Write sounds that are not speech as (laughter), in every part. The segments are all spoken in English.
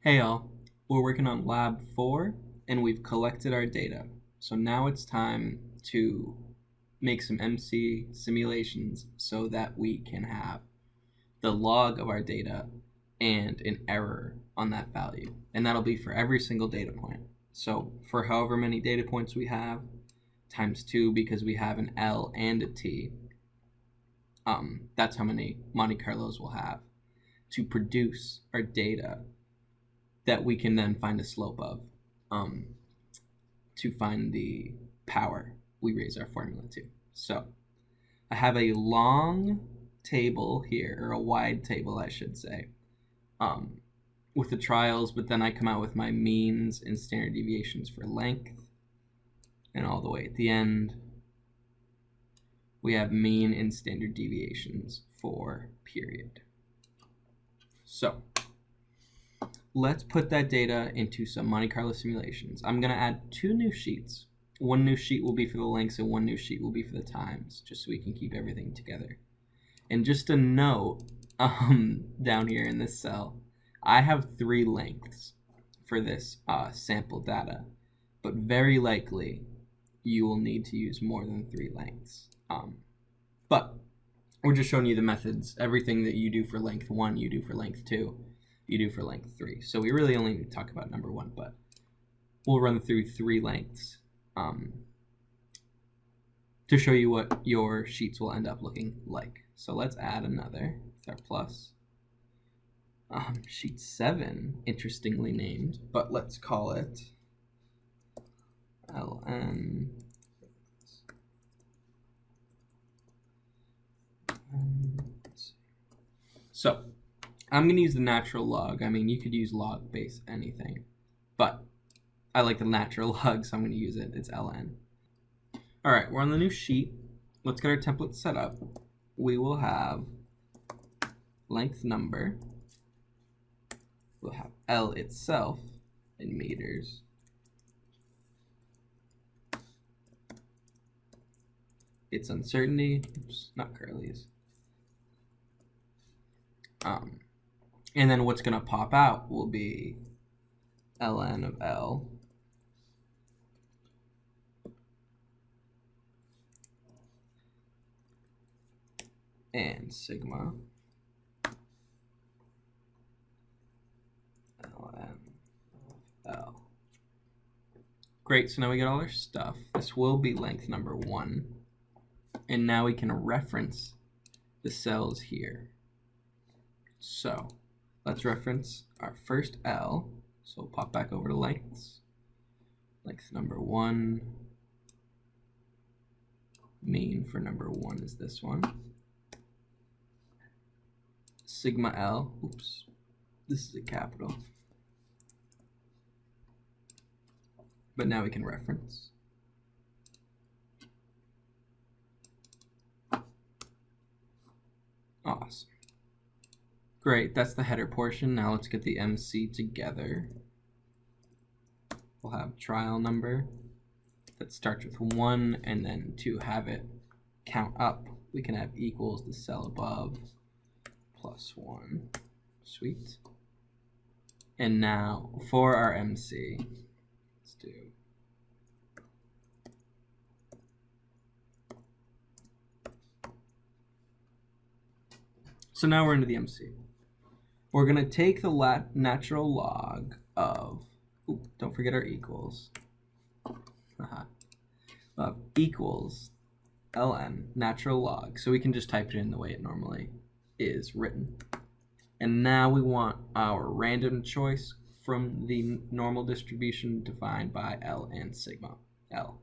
Hey y'all, we're working on lab four and we've collected our data. So now it's time to make some MC simulations so that we can have the log of our data and an error on that value. And that'll be for every single data point. So for however many data points we have, times two because we have an L and a T, um, that's how many Monte Carlos we'll have to produce our data that we can then find a slope of um, to find the power we raise our formula to. So I have a long table here, or a wide table, I should say, um, with the trials, but then I come out with my means and standard deviations for length. And all the way at the end, we have mean and standard deviations for period. So let's put that data into some Monte Carlo simulations. I'm going to add two new sheets. One new sheet will be for the lengths and one new sheet will be for the times, just so we can keep everything together. And just a note (laughs) um, down here in this cell, I have three lengths for this uh, sample data, but very likely you will need to use more than three lengths. Um, but we're just showing you the methods. Everything that you do for length one, you do for length two you do for length three. So we really only talk about number one, but we'll run through three lengths um, to show you what your sheets will end up looking like. So let's add another with our plus. Um, sheet seven, interestingly named, but let's call it LN. So I'm going to use the natural log. I mean, you could use log base anything, but I like the natural (laughs) log, so I'm going to use it. It's ln. All right, we're on the new sheet. Let's get our template set up. We will have length number. We'll have L itself in meters. Its uncertainty, oops, not curly's. Um, and then what's going to pop out will be ln of L and sigma ln of L. Great, so now we get all our stuff. This will be length number one. And now we can reference the cells here. So Let's reference our first L. So we'll pop back over to lengths. Length number one. Mean for number one is this one. Sigma L. Oops. This is a capital. But now we can reference. Awesome. Great, that's the header portion. Now let's get the MC together. We'll have trial number that starts with 1, and then to have it count up, we can have equals the cell above plus 1. Sweet. And now for our MC, let's do So now we're into the MC we're going to take the lat natural log of, ooh, don't forget our equals, uh -huh, equals ln natural log. So we can just type it in the way it normally is written. And now we want our random choice from the normal distribution defined by L and sigma L.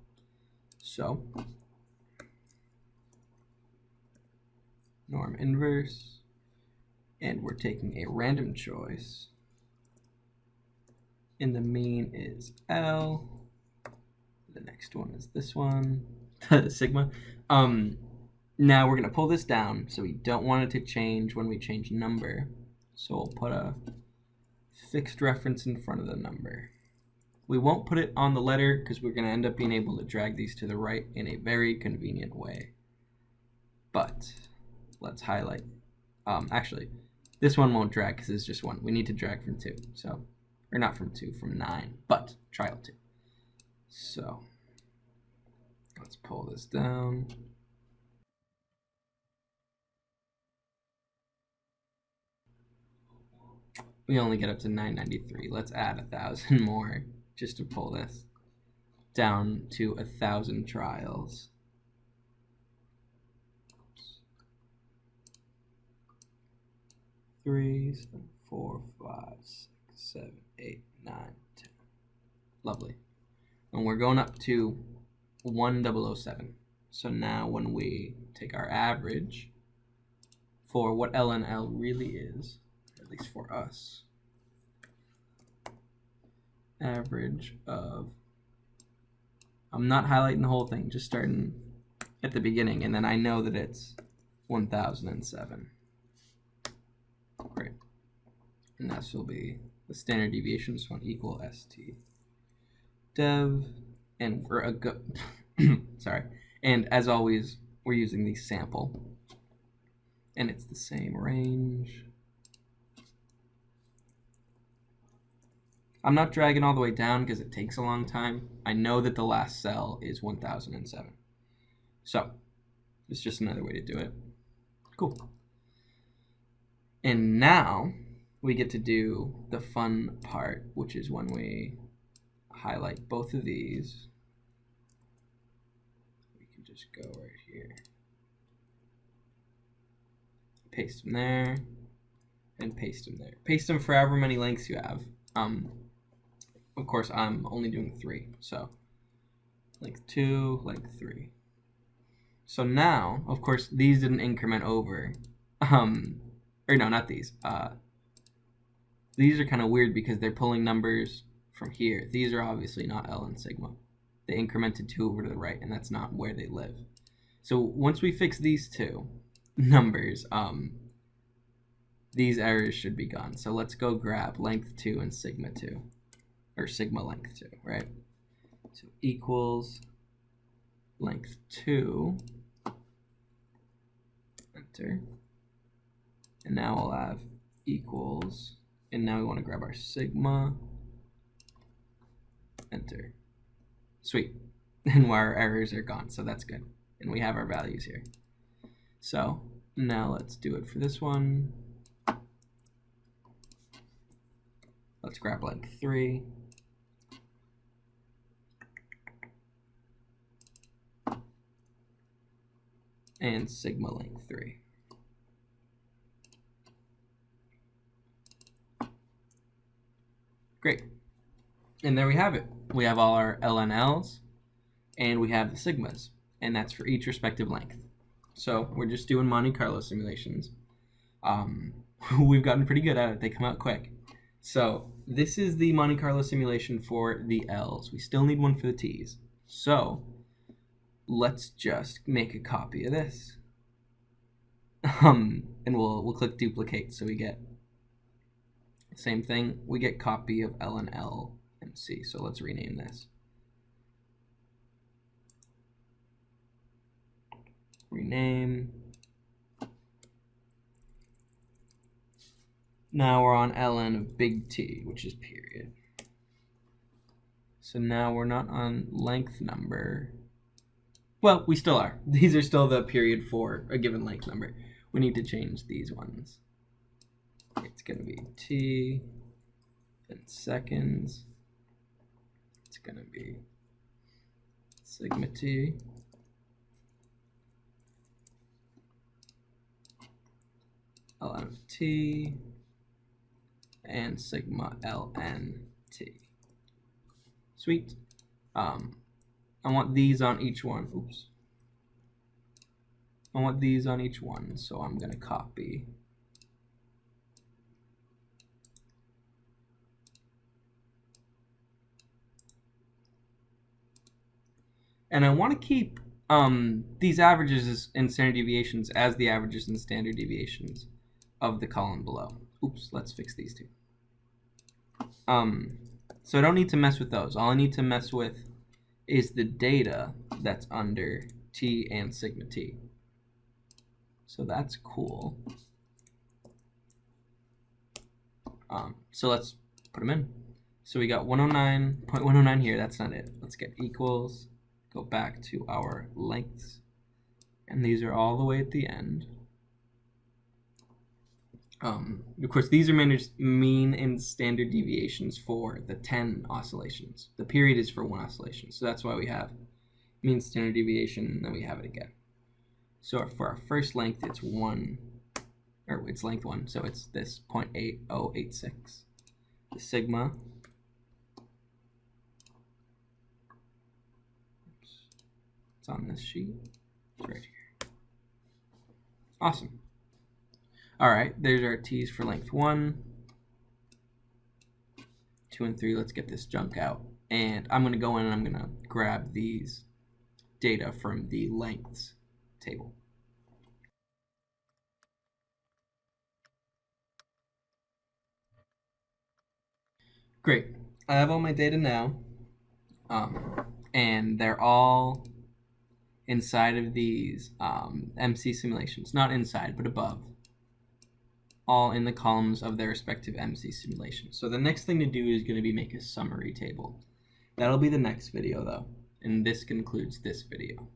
So norm inverse and we're taking a random choice and the mean is L the next one is this one (laughs) sigma um now we're gonna pull this down so we don't want it to change when we change number so we'll put a fixed reference in front of the number we won't put it on the letter because we're going to end up being able to drag these to the right in a very convenient way. But let's highlight. Um, actually, this one won't drag because it's just one. We need to drag from two. So or not from 2, from 9, but trial 2. So let's pull this down. We only get up to 993. Let's add a thousand (laughs) more just to pull this down to a thousand trials. Three, four, five, six, seven, eight, nine, ten. Lovely. And we're going up to 1007. So now when we take our average for what LNL really is, at least for us, average of I'm not highlighting the whole thing, just starting at the beginning, and then I know that it's 1007. Great. And this will be the standard deviation, one equal st dev, and we're a uh, go (coughs) sorry. And as always, we're using the sample, and it's the same range. I'm not dragging all the way down because it takes a long time. I know that the last cell is 1007. So, it's just another way to do it. Cool. And now we get to do the fun part, which is when we highlight both of these. We can just go right here. Paste them there, and paste them there. Paste them for however many links you have. Um, of course, I'm only doing three. So length two, length three. So now, of course, these didn't increment over. Um, or no, not these. Uh, these are kind of weird because they're pulling numbers from here. These are obviously not L and sigma. They incremented two over to the right, and that's not where they live. So once we fix these two (laughs) numbers, um, these errors should be gone. So let's go grab length 2 and sigma 2 or sigma length 2, right? So equals length 2, enter. And now we'll have equals, and now we want to grab our sigma, enter. Sweet. (laughs) And our errors are gone, so that's good. And we have our values here. So now let's do it for this one. Let's grab length 3. and sigma length 3. Great. And there we have it. We have all our LNLs and we have the sigmas, and that's for each respective length. So we're just doing Monte Carlo simulations. Um, (laughs) we've gotten pretty good at it. They come out quick. So this is the Monte Carlo simulation for the L's. We still need one for the T's. So let's just make a copy of this. (laughs) Um, and we'll we'll click duplicate so we get same thing. We get copy of L and L and C. So let's rename this. Rename. Now we're on ln of big T, which is period. So now we're not on length number. Well, we still are. (laughs) These are still the period for a given length number. We need to change these ones. It's going to be T in seconds. Going to be sigma T. ln of T and sigma ln T. Sweet. Um, I want these on each one. Oops. I want these on each one, so I'm going to copy. And I want to keep um, these averages and standard deviations as the averages and standard deviations of the column below. Oops, let's fix these two. Um, so I don't need to mess with those. All I need to mess with is the data that's under t and sigma t. So that's cool. Um, so let's put them in. So we got 109.109 here. That's not it. Let's get equals. Go back to our lengths. And these are all the way at the end. Um, of course, these are managed mean and standard deviations for the 10 oscillations. The period is for one oscillation. So that's why we have mean standard deviation, and then we have it again. So for our first length, it's 1, or it's length 1, so it's this 0.8086. The sigma It's on this sheet. It's right here. Awesome. All right, there's our T's for length one, two and three. Let's get this junk out. And I'm gonna go in and I'm gonna grab these data from the lengths table. Great, I have all my data now, um, and they're all inside of these um, MC simulations, not inside, but above all in the columns of their respective MC simulations. So the next thing to do is going to be make a summary table. That'll be the next video though, and this concludes this video.